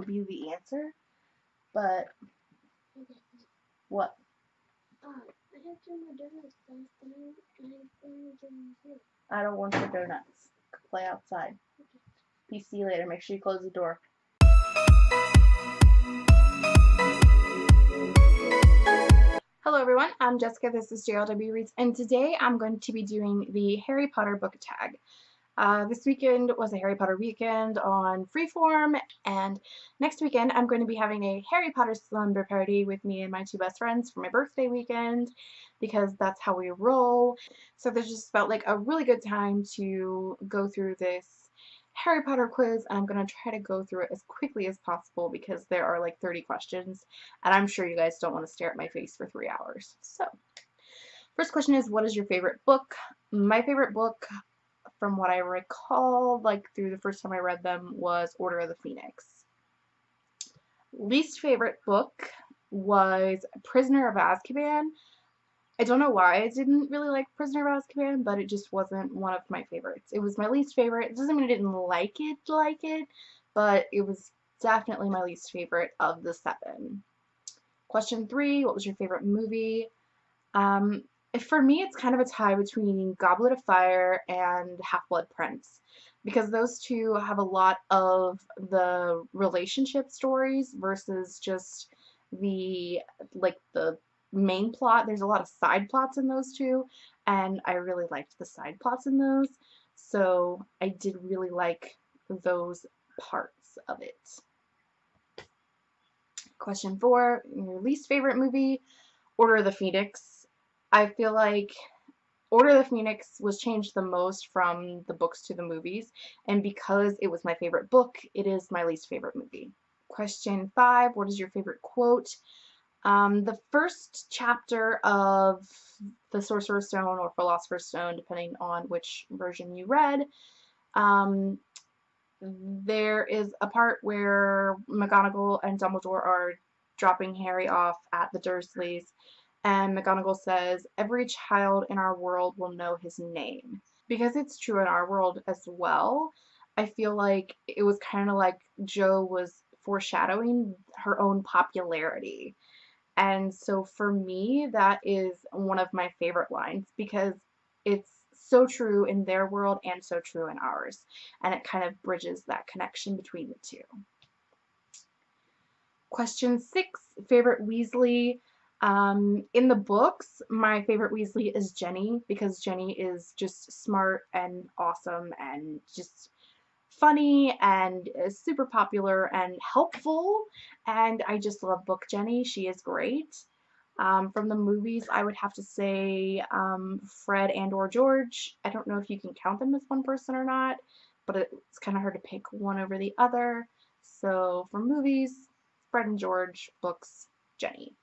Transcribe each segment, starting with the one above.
would be the answer. But what? I don't want your donuts. Play outside. Peace. See you later. Make sure you close the door. Hello everyone, I'm Jessica, this is JLW Reads, and today I'm going to be doing the Harry Potter book tag. Uh, this weekend was a Harry Potter weekend on Freeform, and next weekend I'm going to be having a Harry Potter slumber party with me and my two best friends for my birthday weekend, because that's how we roll. So this just felt like a really good time to go through this Harry Potter quiz and I'm going to try to go through it as quickly as possible because there are like 30 questions and I'm sure you guys don't want to stare at my face for three hours. So, first question is what is your favorite book? My favorite book from what I recall like through the first time I read them was Order of the Phoenix. Least favorite book was Prisoner of Azkaban. I don't know why I didn't really like Prisoner of Azkaban, but it just wasn't one of my favorites. It was my least favorite. It doesn't mean I didn't like it, like it, but it was definitely my least favorite of the seven. Question three, what was your favorite movie? Um, for me, it's kind of a tie between Goblet of Fire and Half-Blood Prince because those two have a lot of the relationship stories versus just the like the main plot. There's a lot of side plots in those two, and I really liked the side plots in those. So I did really like those parts of it. Question four, your least favorite movie, Order of the Phoenix. I feel like Order of the Phoenix was changed the most from the books to the movies, and because it was my favorite book, it is my least favorite movie. Question five, what is your favorite quote? Um, the first chapter of the Sorcerer's Stone or Philosopher's Stone, depending on which version you read, um, there is a part where McGonagall and Dumbledore are dropping Harry off at the Dursleys, and McGonagall says, every child in our world will know his name. Because it's true in our world as well, I feel like it was kind of like Jo was foreshadowing her own popularity. And so for me, that is one of my favorite lines because it's so true in their world and so true in ours. And it kind of bridges that connection between the two. Question six, favorite Weasley. Um, in the books, my favorite Weasley is Ginny because Ginny is just smart and awesome and just funny and super popular and helpful and I just love book Ginny. She is great. Um, from the movies, I would have to say um, Fred and or George. I don't know if you can count them as one person or not, but it's kind of hard to pick one over the other. So for movies, Fred and George, books, Ginny.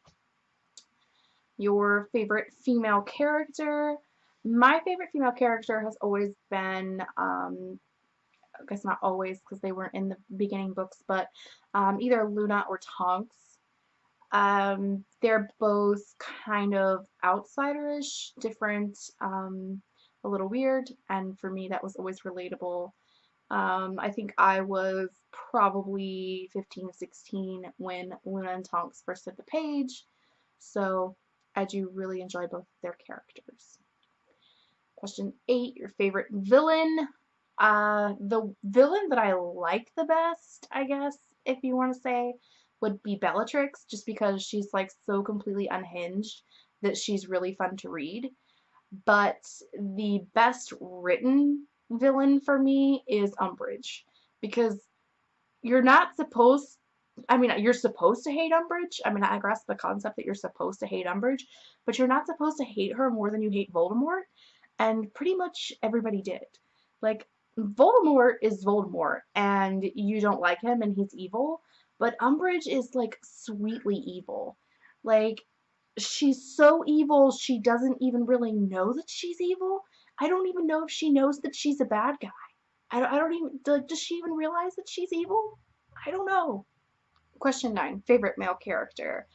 Your favorite female character? My favorite female character has always been um, I guess not always because they weren't in the beginning books, but um, either Luna or Tonks. Um, they're both kind of outsiderish, different, um, a little weird, and for me that was always relatable. Um, I think I was probably 15 16 when Luna and Tonks first hit the page, so I do really enjoy both their characters. Question 8, your favorite villain? Uh, the villain that I like the best, I guess, if you want to say, would be Bellatrix, just because she's like so completely unhinged that she's really fun to read. But the best written villain for me is Umbridge, because you're not supposed I mean, you're supposed to hate Umbridge. I mean, I grasp the concept that you're supposed to hate Umbridge, but you're not supposed to hate her more than you hate Voldemort. And pretty much everybody did. Like, Voldemort is Voldemort, and you don't like him, and he's evil, but Umbridge is, like, sweetly evil. Like, she's so evil, she doesn't even really know that she's evil. I don't even know if she knows that she's a bad guy. I don't, I don't even, does she even realize that she's evil? I don't know. Question 9. Favorite male character?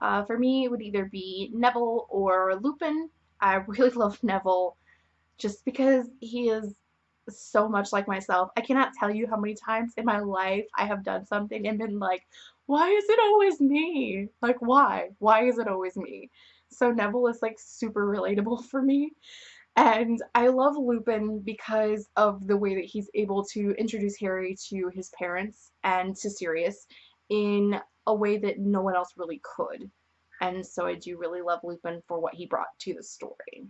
Uh, for me, it would either be Neville or Lupin. I really love Neville just because he is so much like myself. I cannot tell you how many times in my life I have done something and been like, why is it always me? Like, why? Why is it always me? So Neville is like super relatable for me. And I love Lupin because of the way that he's able to introduce Harry to his parents and to Sirius in a way that no one else really could. And so I do really love Lupin for what he brought to the story.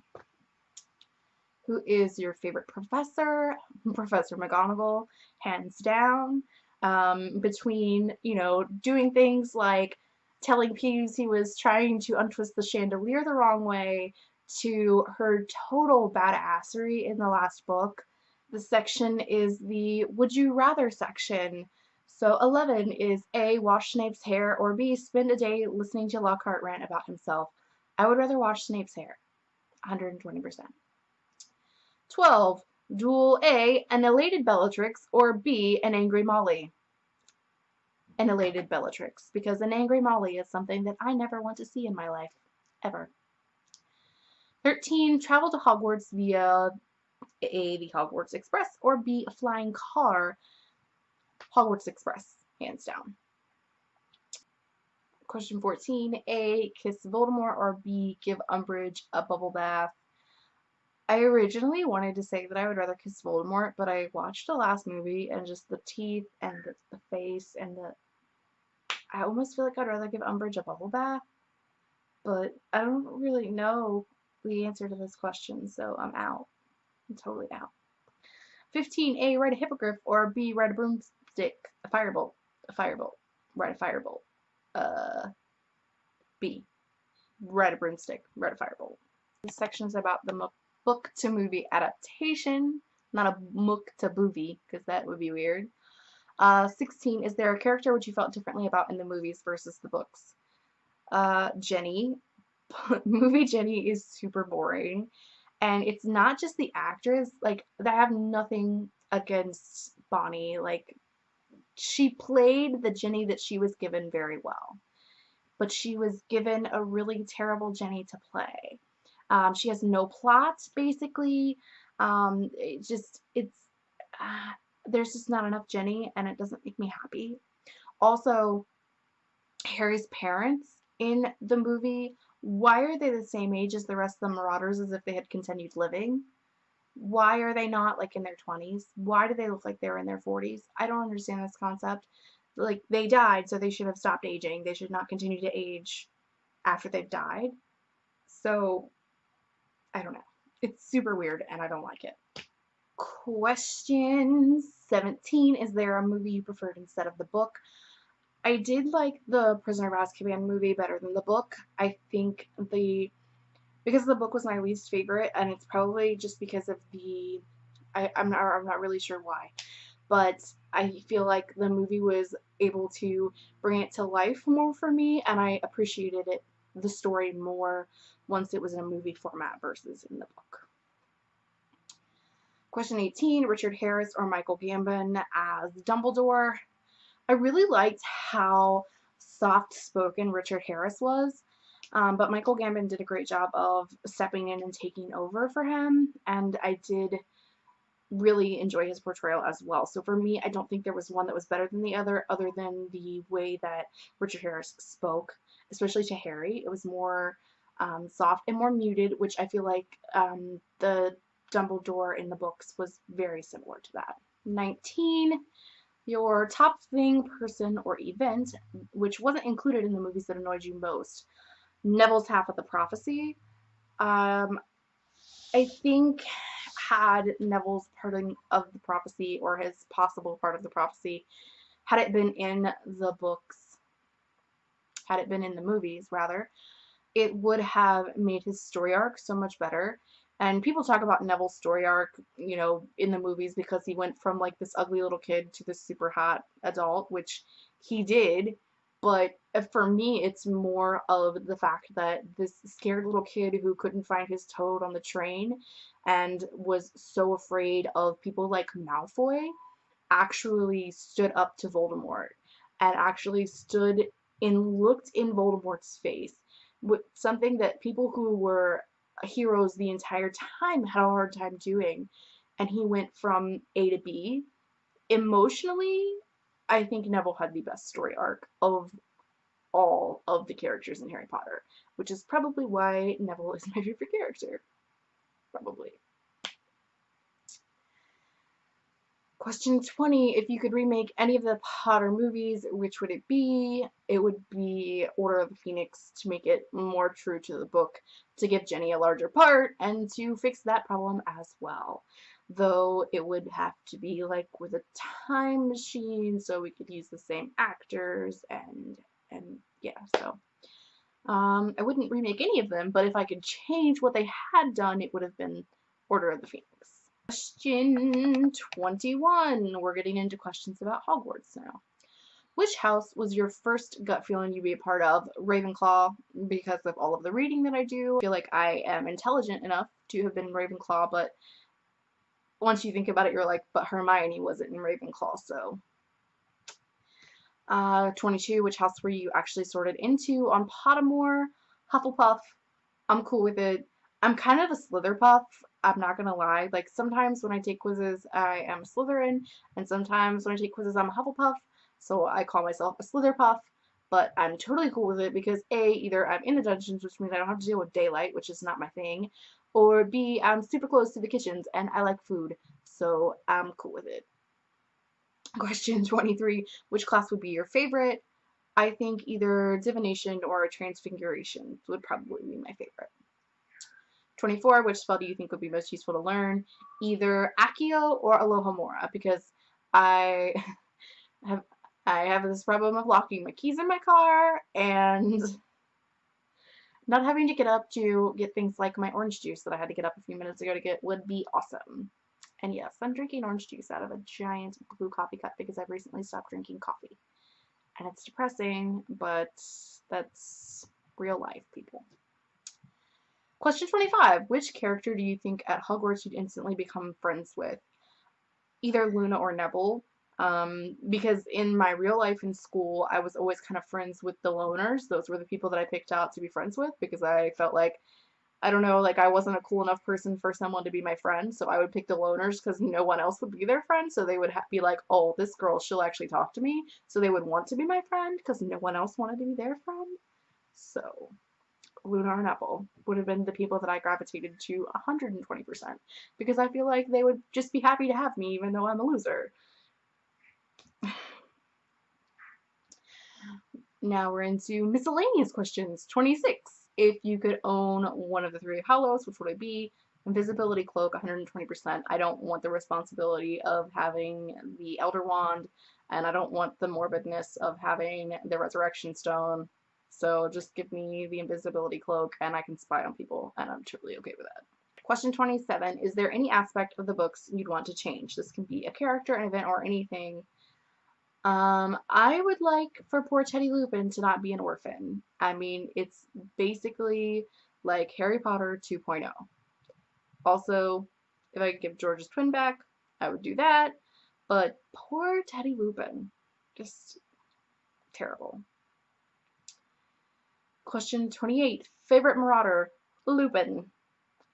Who is your favorite professor? Professor McGonagall, hands down. Um, between, you know, doing things like telling Peeves he was trying to untwist the chandelier the wrong way to her total badassery in the last book. The section is the Would You Rather section. So 11 is A. Wash Snape's hair or B. Spend a day listening to Lockhart rant about himself. I would rather wash Snape's hair. 120%. 12. Duel A. An elated Bellatrix or B. An angry Molly. An elated Bellatrix because an angry Molly is something that I never want to see in my life. Ever. 13. Travel to Hogwarts via A. The Hogwarts Express or B. A flying car Hogwarts Express, hands down. Question 14, A, kiss Voldemort, or B, give Umbridge a bubble bath. I originally wanted to say that I would rather kiss Voldemort, but I watched the last movie and just the teeth and the, the face and the... I almost feel like I'd rather give Umbridge a bubble bath, but I don't really know the answer to this question, so I'm out. I'm totally out. 15A, write a hippogriff, or B, write a broomstick stick, a firebolt, a firebolt, ride a firebolt. Uh, B, ride a broomstick, ride a firebolt. This section is about the book to movie adaptation, not a book to movie, because that would be weird. Uh, 16, is there a character which you felt differently about in the movies versus the books? Uh, Ginny. movie Ginny is super boring. And it's not just the actress, like, I have nothing against Bonnie, like, she played the Ginny that she was given very well. But she was given a really terrible Ginny to play. Um, she has no plot, basically. Um, it just, it's, uh, there's just not enough Ginny, and it doesn't make me happy. Also, Harry's parents in the movie, why are they the same age as the rest of the Marauders as if they had continued living? Why are they not like in their 20s? Why do they look like they're in their 40s? I don't understand this concept. Like they died, so they should have stopped aging. They should not continue to age after they've died. So I don't know. It's super weird and I don't like it. Question 17. Is there a movie you preferred instead of the book? I did like the Prisoner of Azkaban movie better than the book. I think the because the book was my least favorite, and it's probably just because of the, I, I'm not, I'm not really sure why, but I feel like the movie was able to bring it to life more for me, and I appreciated it, the story more once it was in a movie format versus in the book. Question 18, Richard Harris or Michael Gambon as Dumbledore. I really liked how soft-spoken Richard Harris was. Um, but Michael Gambon did a great job of stepping in and taking over for him, and I did really enjoy his portrayal as well. So for me, I don't think there was one that was better than the other, other than the way that Richard Harris spoke, especially to Harry. It was more um, soft and more muted, which I feel like um, the Dumbledore in the books was very similar to that. 19. Your top thing, person, or event, which wasn't included in the movies that annoyed you most. Neville's half of the prophecy. Um, I think had Neville's part of the prophecy or his possible part of the prophecy, had it been in the books, had it been in the movies rather, it would have made his story arc so much better. And people talk about Neville's story arc, you know, in the movies because he went from like this ugly little kid to this super hot adult, which he did but uh, for me it's more of the fact that this scared little kid who couldn't find his toad on the train and was so afraid of people like Malfoy actually stood up to Voldemort and actually stood and looked in Voldemort's face with something that people who were heroes the entire time had a hard time doing and he went from A to B. Emotionally, I think Neville had the best story arc of all of the characters in Harry Potter, which is probably why Neville is my favorite character. Probably. Question 20, if you could remake any of the Potter movies, which would it be? It would be Order of the Phoenix to make it more true to the book, to give Ginny a larger part, and to fix that problem as well. Though it would have to be like with a time machine so we could use the same actors and, and yeah, so. Um, I wouldn't remake any of them, but if I could change what they had done, it would have been Order of the Phoenix. Question 21. We're getting into questions about Hogwarts now. Which house was your first gut feeling you'd be a part of? Ravenclaw, because of all of the reading that I do. I feel like I am intelligent enough to have been Ravenclaw, but once you think about it, you're like, but Hermione wasn't in Ravenclaw, so. Uh, 22, which house were you actually sorted into on Pottermore? Hufflepuff. I'm cool with it. I'm kind of a Slytherpuff. I'm not gonna lie. Like sometimes when I take quizzes, I am Slytherin, and sometimes when I take quizzes, I'm a Hufflepuff. So I call myself a Slytherpuff, but I'm totally cool with it because A, either I'm in the dungeons, which means I don't have to deal with daylight, which is not my thing, or B, I'm um, super close to the kitchens and I like food, so I'm cool with it. Question 23, which class would be your favorite? I think either divination or transfiguration would probably be my favorite. 24, which spell do you think would be most useful to learn? Either Accio or Alohomora, because I have I have this problem of locking my keys in my car and not having to get up to get things like my orange juice that I had to get up a few minutes ago to get would be awesome. And yes, I'm drinking orange juice out of a giant blue coffee cup because I've recently stopped drinking coffee. And it's depressing, but that's real life, people. Question 25. Which character do you think at Hogwarts you'd instantly become friends with? Either Luna or Neville. Um, because in my real life in school, I was always kind of friends with the loners. Those were the people that I picked out to be friends with because I felt like, I don't know, like I wasn't a cool enough person for someone to be my friend. So I would pick the loners because no one else would be their friend. So they would be like, oh, this girl, she'll actually talk to me. So they would want to be my friend because no one else wanted to be their friend. So Luna and Apple would have been the people that I gravitated to 120% because I feel like they would just be happy to have me even though I'm a loser. Now we're into miscellaneous questions. 26. If you could own one of the three Hallows, which would it be? Invisibility Cloak, 120%. I don't want the responsibility of having the Elder Wand, and I don't want the morbidness of having the Resurrection Stone. So just give me the invisibility cloak and I can spy on people and I'm totally okay with that. Question 27. Is there any aspect of the books you'd want to change? This can be a character, an event, or anything. Um, I would like for poor Teddy Lupin to not be an orphan. I mean, it's basically like Harry Potter 2.0. Also, if I could give George's twin back, I would do that. But poor Teddy Lupin. Just terrible. Question 28. Favorite Marauder? Lupin.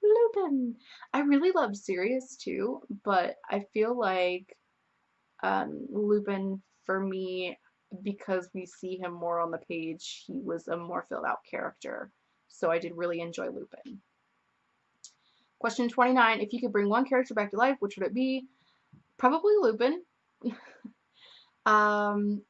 Lupin. I really love Sirius too, but I feel like um, Lupin, for me, because we see him more on the page, he was a more filled out character. So I did really enjoy Lupin. Question 29. If you could bring one character back to life, which would it be? Probably Lupin. um,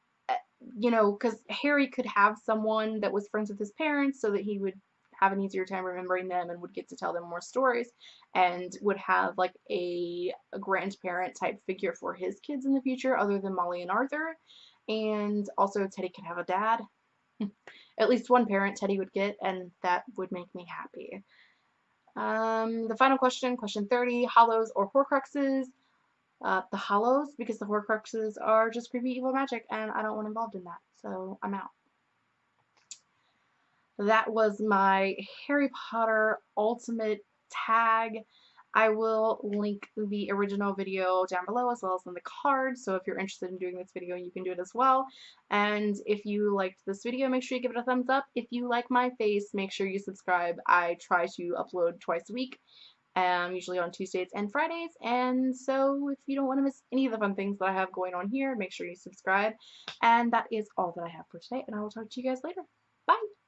you know, because Harry could have someone that was friends with his parents so that he would have an easier time remembering them and would get to tell them more stories and would have like a, a grandparent type figure for his kids in the future other than Molly and Arthur. And also Teddy could have a dad. At least one parent Teddy would get and that would make me happy. Um, the final question, question 30, Hallows or Horcruxes? uh, the Hallows because the Horcruxes are just creepy evil magic and I don't want involved in that. So I'm out. That was my Harry Potter Ultimate tag. I will link the original video down below as well as in the card. So if you're interested in doing this video, you can do it as well. And if you liked this video, make sure you give it a thumbs up. If you like my face, make sure you subscribe. I try to upload twice a week um, usually on Tuesdays and Fridays. And so if you don't want to miss any of the fun things that I have going on here, make sure you subscribe. And that is all that I have for today, and I will talk to you guys later. Bye!